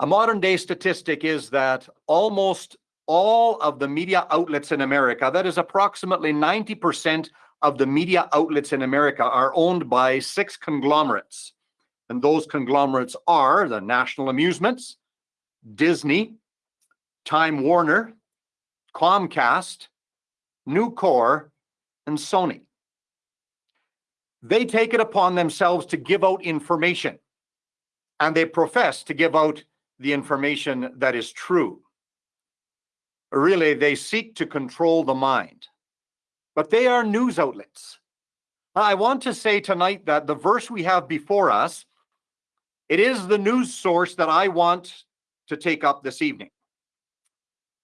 A modern day statistic is that almost all of the media outlets in America, that is approximately 90% of the media outlets in America, are owned by six conglomerates. And those conglomerates are the National Amusements, Disney, Time Warner, Comcast, News Corp, and Sony. They take it upon themselves to give out information, and they profess to give out the information that is true. Really, they seek to control the mind, but they are news outlets. I want to say tonight that the verse we have before us, it is the news source that I want to take up this evening.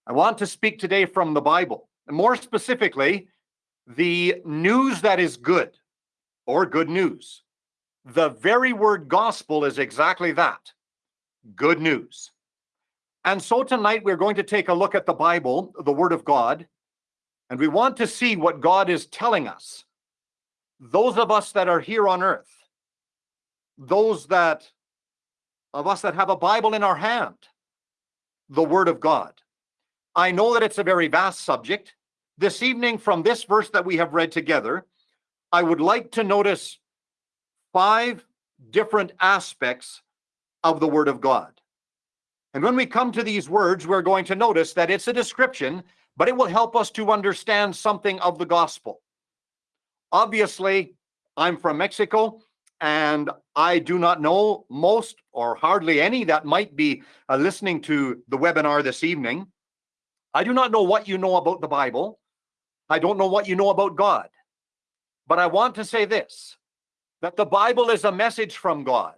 I want to speak today from the Bible, and more specifically, the news that is good or good news. The very word gospel is exactly that good news. And so tonight we're going to take a look at the Bible, the Word of God, and we want to see what God is telling us. Those of us that are here on earth, those that of us that have a Bible in our hand, the Word of God. I know that it's a very vast subject. This evening, from this verse that we have read together, I would like to notice five different aspects of the Word of God. And when we come to these words, we're going to notice that it's a description, but it will help us to understand something of the gospel. Obviously, I'm from Mexico, and I do not know most or hardly any that might be uh, listening to the webinar this evening. I do not know what you know about the Bible. I don't know what you know about God. But I want to say this, that the Bible is a message from God.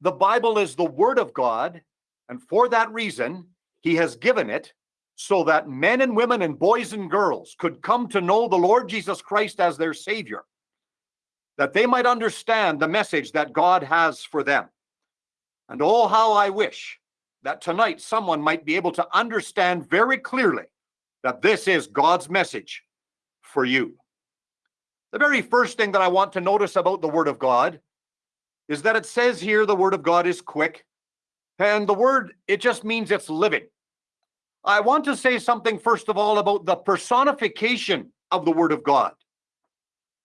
The Bible is the word of God. And for that reason, he has given it so that men and women and boys and girls could come to know the Lord Jesus Christ as their savior, that they might understand the message that God has for them. And oh, how I wish that tonight someone might be able to understand very clearly that this is God's message for you. The very first thing that I want to notice about the Word of God is that it says here the Word of God is quick, and the Word, it just means it's living. I want to say something, first of all, about the personification of the Word of God.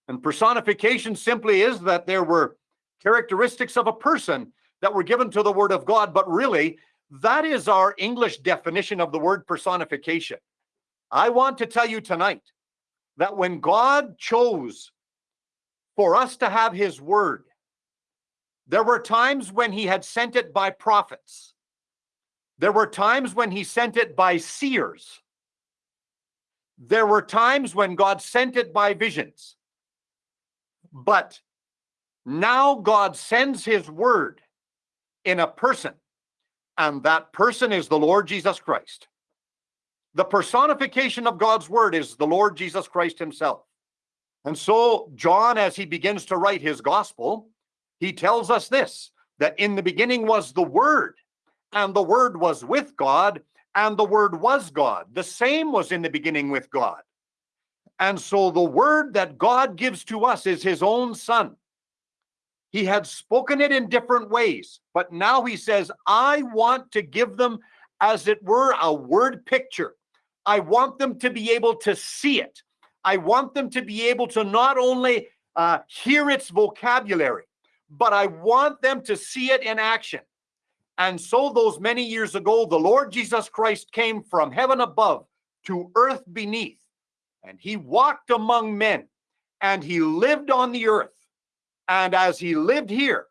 And personification simply is that there were characteristics of a person that were given to the Word of God, but really, that is our English definition of the word personification. I want to tell you tonight that when God chose for us to have His Word, there were times when He had sent it by prophets. There were times when He sent it by seers. There were times when God sent it by visions. But now God sends His Word in a person and that person is the Lord Jesus Christ. The personification of God's word is the Lord Jesus Christ himself. And so, John, as he begins to write his gospel, he tells us this that in the beginning was the Word, and the Word was with God, and the Word was God. The same was in the beginning with God. And so, the Word that God gives to us is His own Son. He had spoken it in different ways, but now he says, I want to give them as it were a word picture. I want them to be able to see it. I want them to be able to not only uh, hear its vocabulary, but I want them to see it in action. And so, those many years ago, the Lord Jesus Christ came from heaven above to earth beneath, and he walked among men, and he lived on the earth. And as he lived here,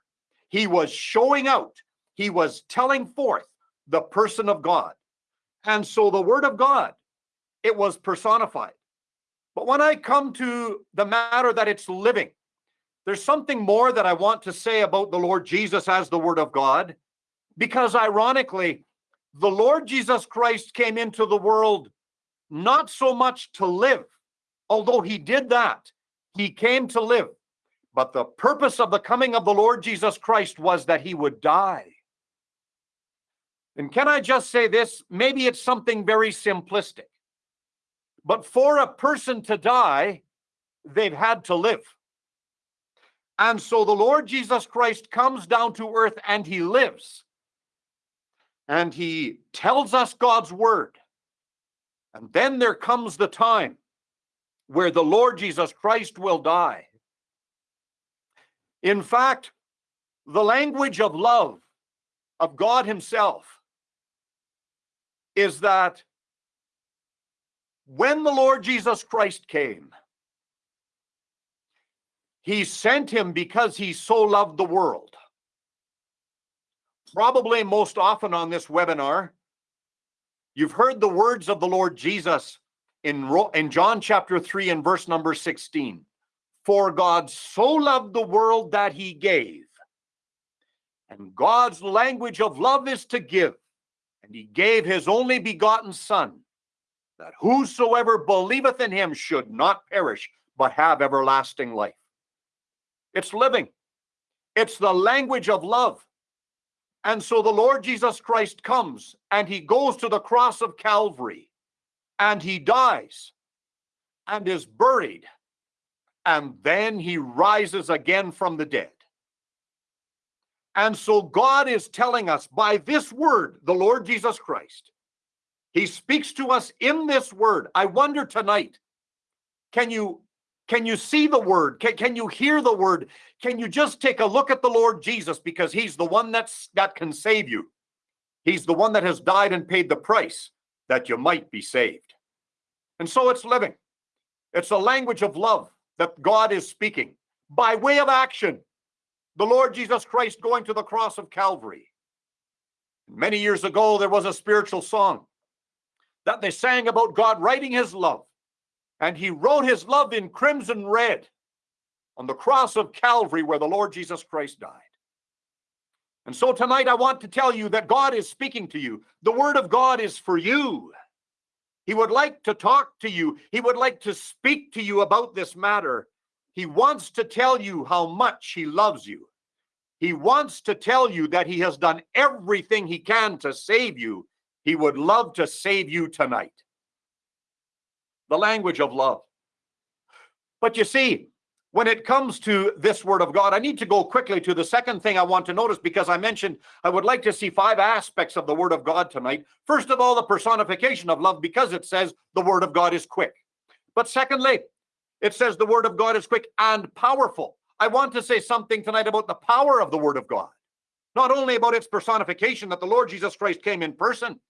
he was showing out, he was telling forth the person of God. And so the word of God, it was personified. But when I come to the matter that it's living, there's something more that I want to say about the Lord Jesus as the word of God, because ironically, the Lord Jesus Christ came into the world not so much to live, although he did that. He came to live. But the purpose of the coming of the Lord Jesus Christ was that he would die. And can I just say this? Maybe it's something very simplistic. But for a person to die, they've had to live. And so the Lord Jesus Christ comes down to earth and he lives. and he tells us God's word. And then there comes the time where the Lord Jesus Christ will die. In fact, the language of love of God Himself is that when the Lord Jesus Christ came, He sent Him because He so loved the world. Probably most often on this webinar, you've heard the words of the Lord Jesus in, in John chapter 3 and verse number 16. For God so loved the world that he gave. And God's language of love is to give. And he gave his only begotten Son, that whosoever believeth in him should not perish, but have everlasting life. It's living, it's the language of love. And so the Lord Jesus Christ comes and he goes to the cross of Calvary and he dies and is buried, and then he rises again from the dead. And so God is telling us by this word, the Lord Jesus Christ, he speaks to us in this word. I wonder tonight, can you can you see the word? Can, can you hear the word? Can you just take a look at the Lord Jesus because he's the one that's that can save you. He's the one that has died and paid the price that you might be saved. And so it's living. It's a language of love that God is speaking by way of action. The Lord Jesus Christ going to the cross of Calvary. Many years ago, there was a spiritual song that they sang about God writing his love. And he wrote his love in crimson red on the cross of Calvary where the Lord Jesus Christ died. And so tonight I want to tell you that God is speaking to you. The word of God is for you. He would like to talk to you. He would like to speak to you about this matter. He wants to tell you how much he loves you. He wants to tell you that he has done everything he can to save you. He would love to save you tonight. The language of love. But you see, when it comes to this word of God, I need to go quickly to the second thing I want to notice because I mentioned I would like to see five aspects of the word of God tonight. First of all, the personification of love because it says the word of God is quick. But secondly, it says the word of God is quick and powerful. I want to say something tonight about the power of the word of God. Not only about its personification that the Lord Jesus Christ came in person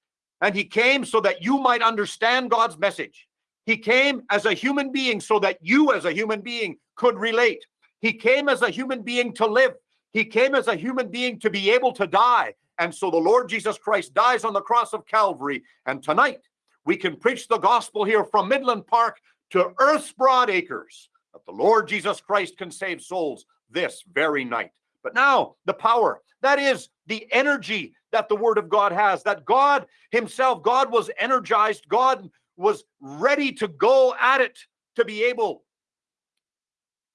and he came so that you might understand God's message. He came as a human being so that you, as a human being, could relate. He came as a human being to live. He came as a human being to be able to die. And so the Lord Jesus Christ dies on the cross of Calvary. And tonight we can preach the gospel here from Midland Park to Earth's broad acres that the Lord Jesus Christ can save souls this very night. But now the power, that is the energy that the word of God has, that God himself, God was energized, God was ready to go at it to be able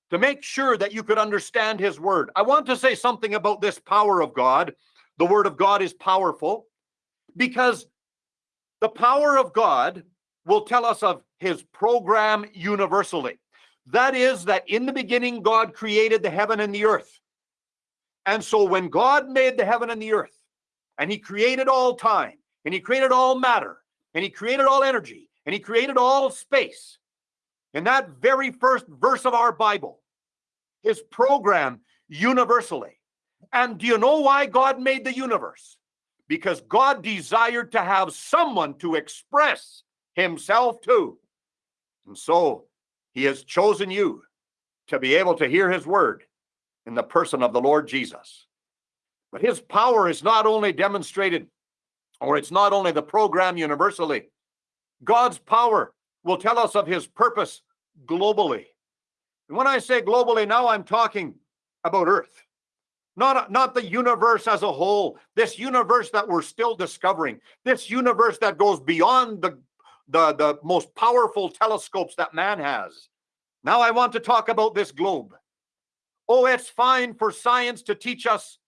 to make sure that you could understand his word. I want to say something about this power of God. The word of God is powerful because the power of God will tell us of his program universally. That is, that in the beginning, God created the heaven and the earth. And so when God made the heaven and the earth, and he created all time, and he created all matter, and he created all energy, and he created all space. In that very first verse of our Bible, his program universally. And do you know why God made the universe? Because God desired to have someone to express himself to. And so he has chosen you to be able to hear his word in the person of the Lord Jesus. But his power is not only demonstrated, or it's not only the program universally, God's power will tell us of his purpose globally. And when I say globally, now I'm talking about Earth, not, not the universe as a whole, this universe that we're still discovering, this universe that goes beyond the, the, the most powerful telescopes that man has. Now I want to talk about this globe. Oh, it's fine for science to teach us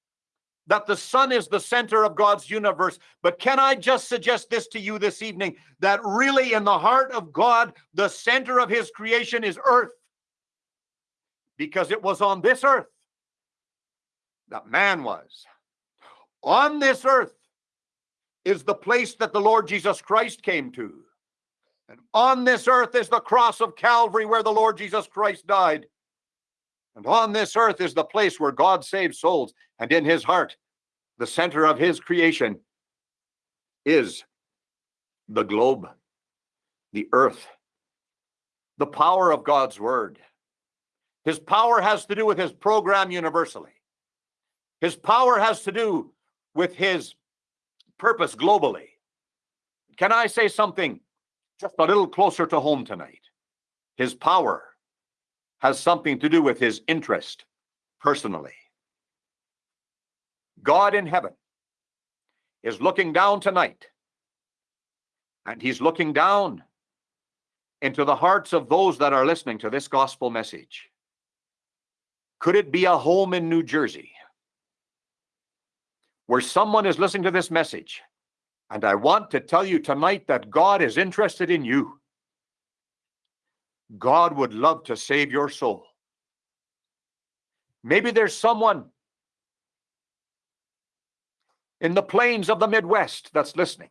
that the sun is the center of God's universe. But can I just suggest this to you this evening that really in the heart of God, the center of his creation is earth? Because it was on this earth that man was. On this earth is the place that the Lord Jesus Christ came to. And on this earth is the cross of Calvary where the Lord Jesus Christ died. And on this earth is the place where God saves souls. And in his heart, the center of his creation is the globe, the earth, the power of God's word. His power has to do with his program universally. His power has to do with his purpose globally. Can I say something just a little closer to home tonight? His power has something to do with his interest personally. God in heaven is looking down tonight, and he's looking down into the hearts of those that are listening to this gospel message. Could it be a home in New Jersey where someone is listening to this message? And I want to tell you tonight that God is interested in you. God would love to save your soul. Maybe there's someone in the plains of the Midwest that's listening.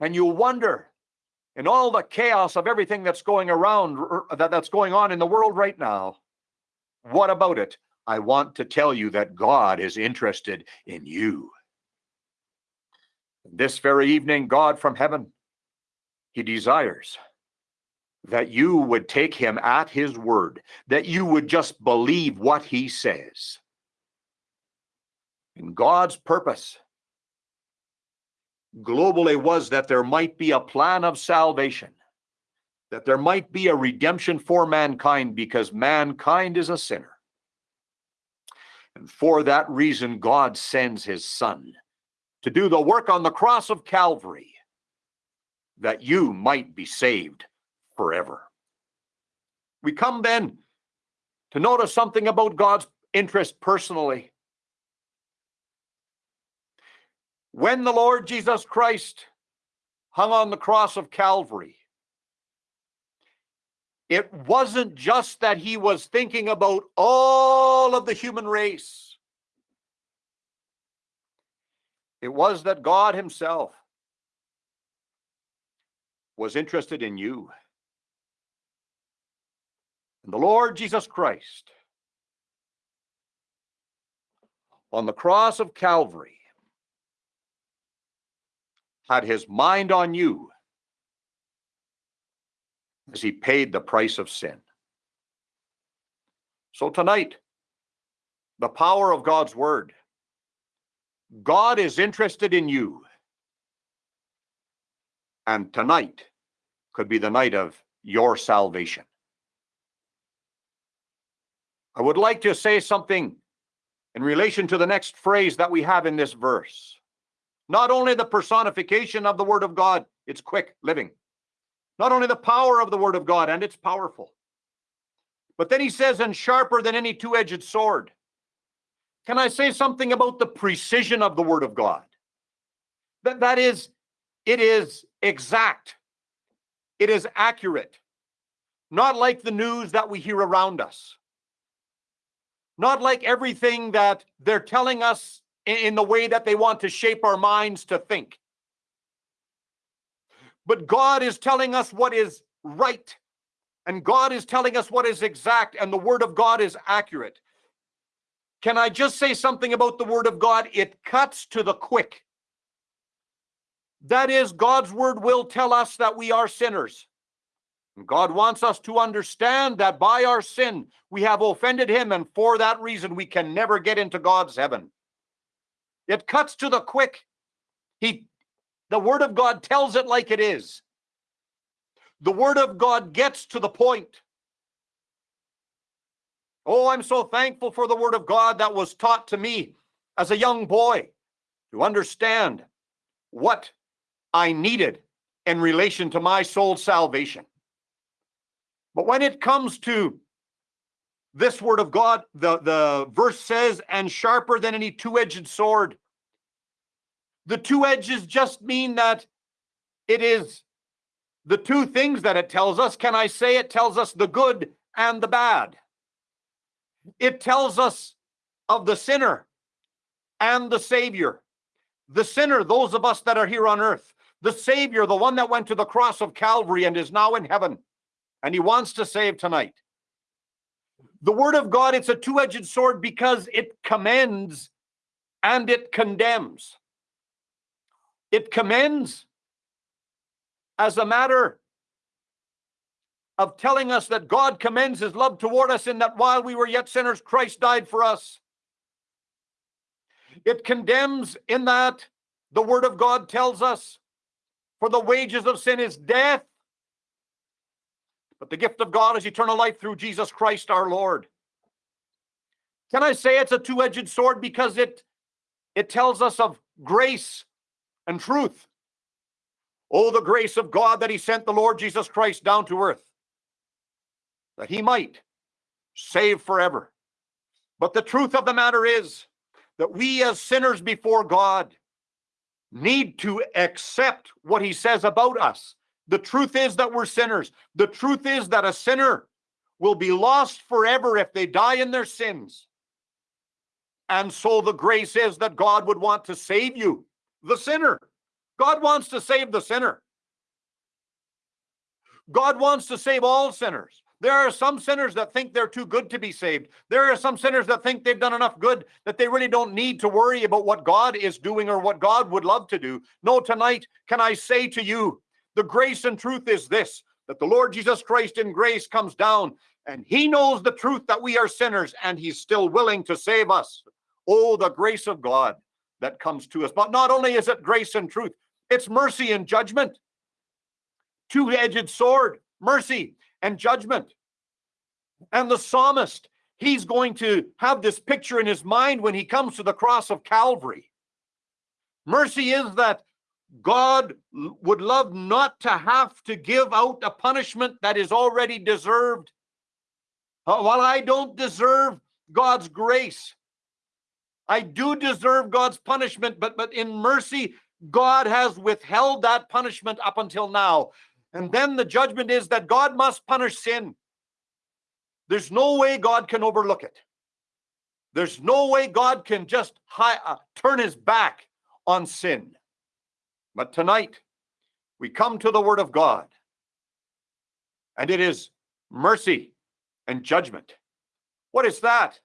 And you wonder in all the chaos of everything that's going around, that, that's going on in the world right now, what about it? I want to tell you that God is interested in you. This very evening, God from heaven, he desires that you would take him at his word, that you would just believe what he says. And God's purpose globally was that there might be a plan of salvation, that there might be a redemption for mankind because mankind is a sinner. And for that reason, God sends his son to do the work on the cross of Calvary that you might be saved forever. We come then to notice something about God's interest personally. When the Lord Jesus Christ hung on the cross of Calvary, it wasn't just that he was thinking about all of the human race. It was that God himself was interested in you. And the Lord Jesus Christ on the cross of Calvary had his mind on you as he paid the price of sin. So tonight, the power of God's word. God is interested in you. And tonight could be the night of your salvation. I would like to say something in relation to the next phrase that we have in this verse. Not only the personification of the Word of God, it's quick living. Not only the power of the Word of God, and it's powerful. But then he says, and sharper than any two edged sword. Can I say something about the precision of the Word of God? That, that is, it is exact, it is accurate, not like the news that we hear around us, not like everything that they're telling us in the way that they want to shape our minds to think. But God is telling us what is right, and God is telling us what is exact, and the Word of God is accurate. Can I just say something about the Word of God? It cuts to the quick. That is, God's Word will tell us that we are sinners. God wants us to understand that by our sin, we have offended Him, and for that reason, we can never get into God's heaven. It cuts to the quick. He, the word of God tells it like it is. The word of God gets to the point. Oh, I'm so thankful for the word of God that was taught to me as a young boy to understand what I needed in relation to my soul's salvation. But when it comes to this word of God, the, the verse says, and sharper than any two edged sword. The two edges just mean that it is the two things that it tells us. Can I say it tells us the good and the bad? It tells us of the sinner and the Savior. The sinner, those of us that are here on earth, the Savior, the one that went to the cross of Calvary and is now in heaven, and he wants to save tonight. The Word of God, it's a two edged sword because it commends and it condemns. It commends as a matter of telling us that God commends his love toward us in that while we were yet sinners, Christ died for us. It condemns in that the word of God tells us, for the wages of sin is death, but the gift of God is eternal life through Jesus Christ our Lord. Can I say it's a two-edged sword because it it tells us of grace and truth. Oh, the grace of God that he sent the Lord Jesus Christ down to earth, that he might save forever. But the truth of the matter is that we as sinners before God need to accept what he says about us. The truth is that we're sinners. The truth is that a sinner will be lost forever if they die in their sins. And so the grace is that God would want to save you, the sinner. God wants to save the sinner. God wants to save all sinners. There are some sinners that think they're too good to be saved. There are some sinners that think they've done enough good that they really don't need to worry about what God is doing or what God would love to do. No, tonight, can I say to you, the grace and truth is this that the Lord Jesus Christ in grace comes down and he knows the truth that we are sinners and he's still willing to save us. Oh, the grace of God that comes to us. But not only is it grace and truth, it's mercy and judgment. Two edged sword, mercy and judgment. And the psalmist, he's going to have this picture in his mind when he comes to the cross of Calvary. Mercy is that God would love not to have to give out a punishment that is already deserved. Uh, while I don't deserve God's grace, I do deserve God's punishment, but, but in mercy, God has withheld that punishment up until now. And then the judgment is that God must punish sin. There's no way God can overlook it. There's no way God can just uh, turn his back on sin. But tonight, we come to the Word of God, and it is mercy and judgment. What is that?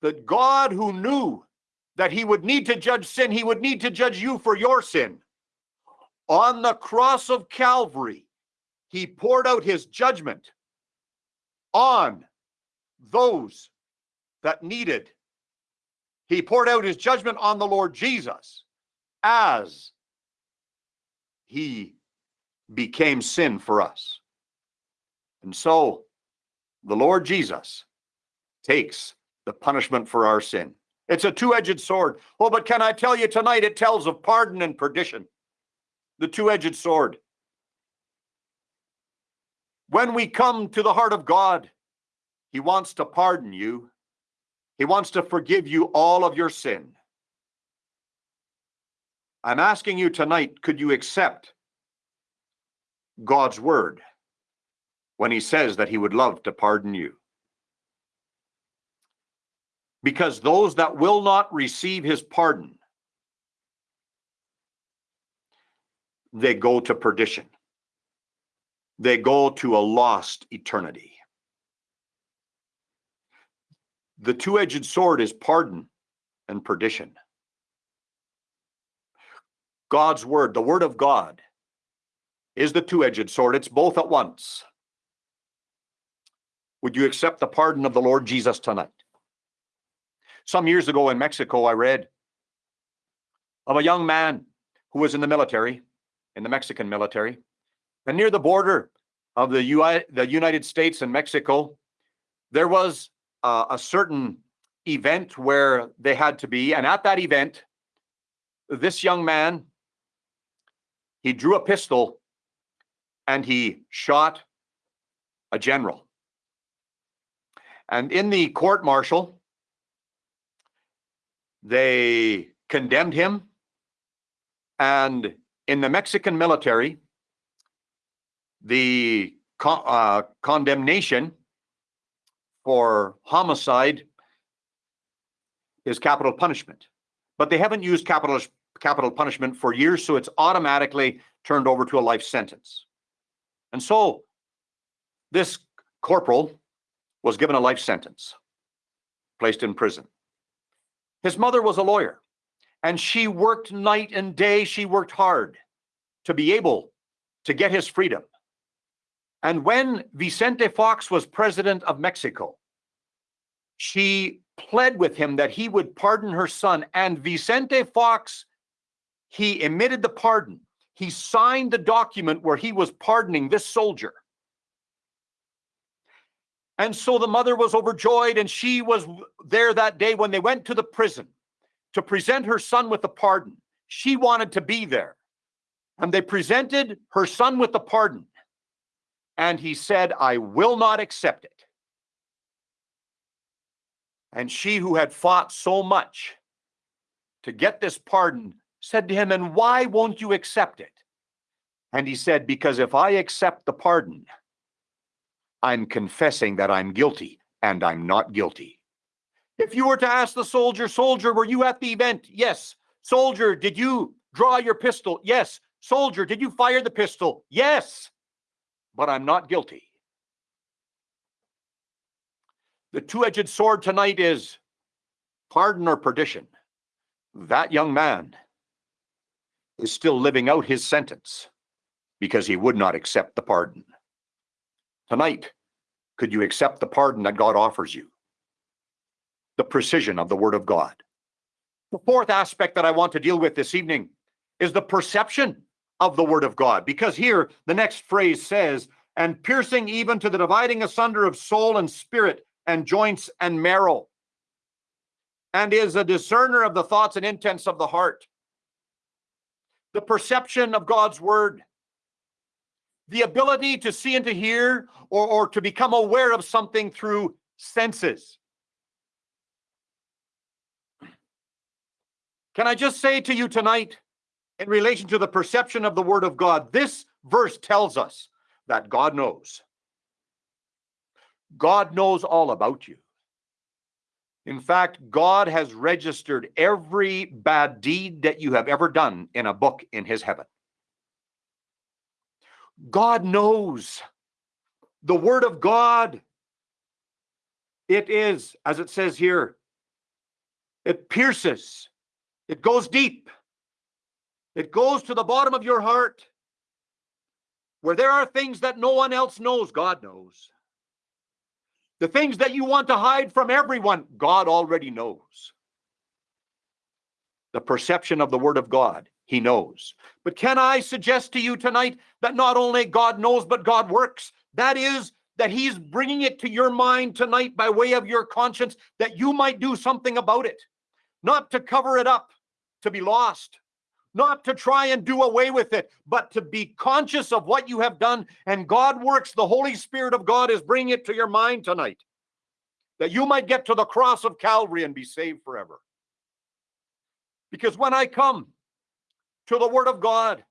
That God, who knew that he would need to judge sin, he would need to judge you for your sin. On the cross of Calvary, he poured out his judgment on those that needed. He poured out his judgment on the Lord Jesus as he became sin for us. And so the Lord Jesus takes the punishment for our sin. It's a two edged sword. Oh, but can I tell you tonight, it tells of pardon and perdition. The two edged sword. When we come to the heart of God, He wants to pardon you, He wants to forgive you all of your sin. I'm asking you tonight could you accept God's word when He says that He would love to pardon you? because those that will not receive his pardon they go to perdition. They go to a lost eternity. The two-edged sword is pardon and perdition. God's word the word of god is the two-edged sword. It's both at once. Would you accept the pardon of the lord jesus tonight? Some years ago in Mexico, I read of a young man who was in the military, in the Mexican military, and near the border of the, UI, the United States and Mexico, there was uh, a certain event where they had to be. And at that event, this young man, he drew a pistol and he shot a general. And in the court martial, they condemned him. And in the Mexican military, the co uh, condemnation for homicide is capital punishment. But they haven't used capital, capital punishment for years, so it's automatically turned over to a life sentence. And so this corporal was given a life sentence, placed in prison. His mother was a lawyer, and she worked night and day. She worked hard to be able to get his freedom. And when Vicente Fox was president of Mexico, she pled with him that he would pardon her son. And Vicente Fox, he emitted the pardon. He signed the document where he was pardoning this soldier. And so the mother was overjoyed, and she was there that day when they went to the prison to present her son with a pardon. She wanted to be there. And they presented her son with the pardon. And he said, I will not accept it. And she who had fought so much to get this pardon said to him, And why won't you accept it? And he said, Because if I accept the pardon, I'm confessing that I'm guilty and I'm not guilty. If you were to ask the soldier, soldier, were you at the event? Yes. Soldier, did you draw your pistol? Yes. Soldier, did you fire the pistol? Yes. But I'm not guilty. The two edged sword tonight is pardon or perdition. That young man is still living out his sentence because he would not accept the pardon. Tonight, could you accept the pardon that God offers you? The precision of the Word of God. The fourth aspect that I want to deal with this evening is the perception of the Word of God, because here the next phrase says, and piercing even to the dividing asunder of soul and spirit and joints and marrow, and is a discerner of the thoughts and intents of the heart. The perception of God's Word the ability to see and to hear or, or to become aware of something through senses. Can I just say to you tonight, in relation to the perception of the Word of God, this verse tells us that God knows. God knows all about you. In fact, God has registered every bad deed that you have ever done in a book in His heaven. God knows. The word of God, it is, as it says here, it pierces, it goes deep, it goes to the bottom of your heart. Where there are things that no one else knows, God knows. The things that you want to hide from everyone, God already knows. The perception of the Word of God he knows. But can I suggest to you tonight that not only God knows, but God works? That is, that He's bringing it to your mind tonight by way of your conscience that you might do something about it, not to cover it up, to be lost, not to try and do away with it, but to be conscious of what you have done. And God works, the Holy Spirit of God is bringing it to your mind tonight that you might get to the cross of Calvary and be saved forever. Because when I come, to the Word of God.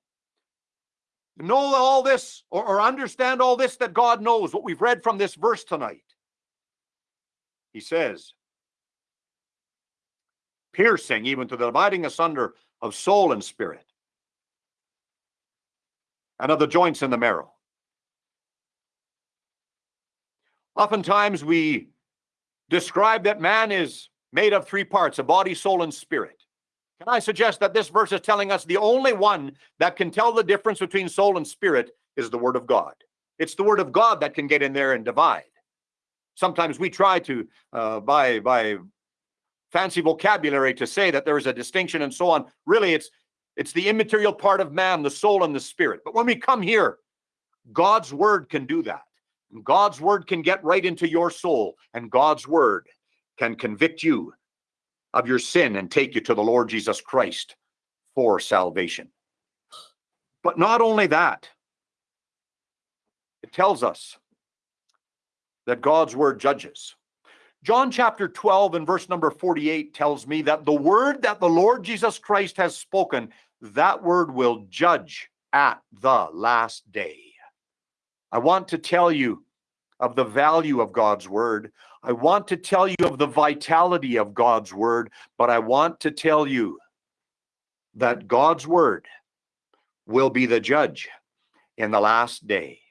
Know all this or, or understand all this that God knows, what we've read from this verse tonight. He says, piercing even to the dividing asunder of soul and spirit, and of the joints and the marrow. Oftentimes we describe that man is made of three parts a body, soul, and spirit. Can I suggest that this verse is telling us the only one that can tell the difference between soul and spirit is the Word of God? It's the Word of God that can get in there and divide. Sometimes we try to, uh, by by fancy vocabulary, to say that there is a distinction and so on. Really, it's it's the immaterial part of man, the soul and the spirit. But when we come here, God's Word can do that. God's Word can get right into your soul, and God's Word can convict you of your sin and take you to the Lord Jesus Christ for salvation. But not only that, it tells us that God's word judges. John chapter 12 and verse number 48 tells me that the word that the Lord Jesus Christ has spoken, that word will judge at the last day. I want to tell you of the value of God's word. I want to tell you of the vitality of God's word, but I want to tell you that God's word will be the judge in the last day.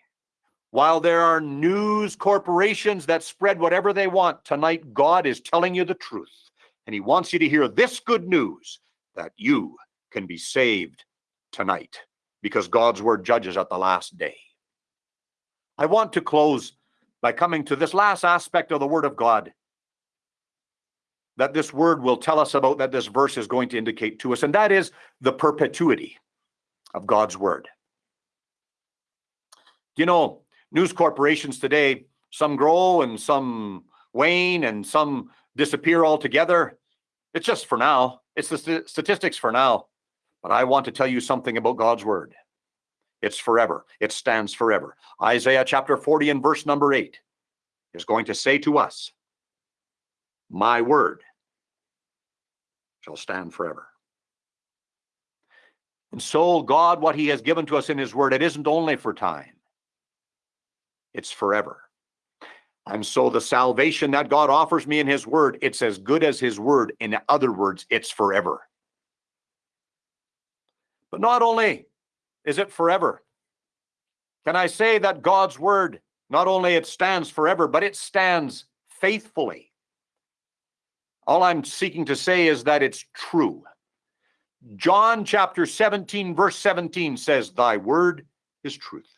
While there are news corporations that spread whatever they want, tonight God is telling you the truth. And he wants you to hear this good news that you can be saved tonight because God's word judges at the last day. I want to close by coming to this last aspect of the word of God that this word will tell us about that this verse is going to indicate to us, and that is the perpetuity of God's word. You know, news corporations today, some grow and some wane and some disappear altogether. It's just for now. It's the st statistics for now. But I want to tell you something about God's word. It's forever. It stands forever. Isaiah chapter 40 and verse number 8 is going to say to us, My word shall stand forever. And so, God, what He has given to us in His word, it isn't only for time, it's forever. And so, the salvation that God offers me in His word, it's as good as His word. In other words, it's forever. But not only is it forever? Can I say that God's word, not only it stands forever, but it stands faithfully? All I'm seeking to say is that it's true. John chapter 17, verse 17 says, Thy word is truth.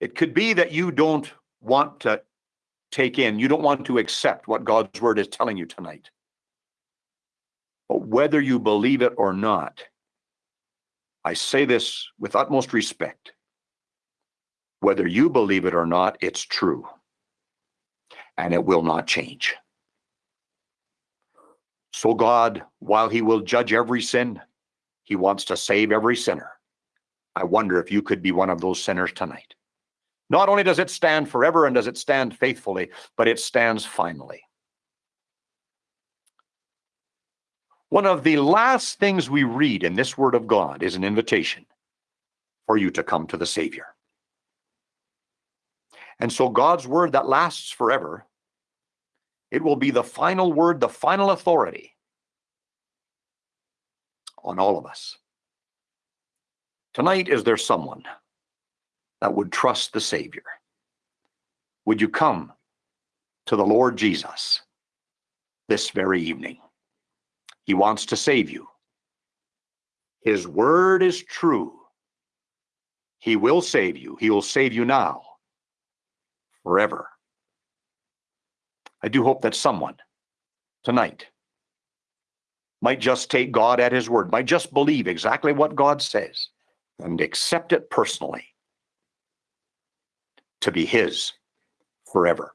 It could be that you don't want to take in, you don't want to accept what God's word is telling you tonight. But whether you believe it or not, I say this with utmost respect. Whether you believe it or not, it's true. And it will not change. So God, while he will judge every sin, he wants to save every sinner. I wonder if you could be one of those sinners tonight. Not only does it stand forever and does it stand faithfully, but it stands finally. One of the last things we read in this word of God is an invitation for you to come to the Savior. And so God's word that lasts forever, it will be the final word, the final authority on all of us. Tonight, is there someone that would trust the Savior? Would you come to the Lord Jesus this very evening? He wants to save you. His word is true. He will save you. He will save you now, forever. I do hope that someone tonight might just take God at his word, might just believe exactly what God says and accept it personally to be his forever.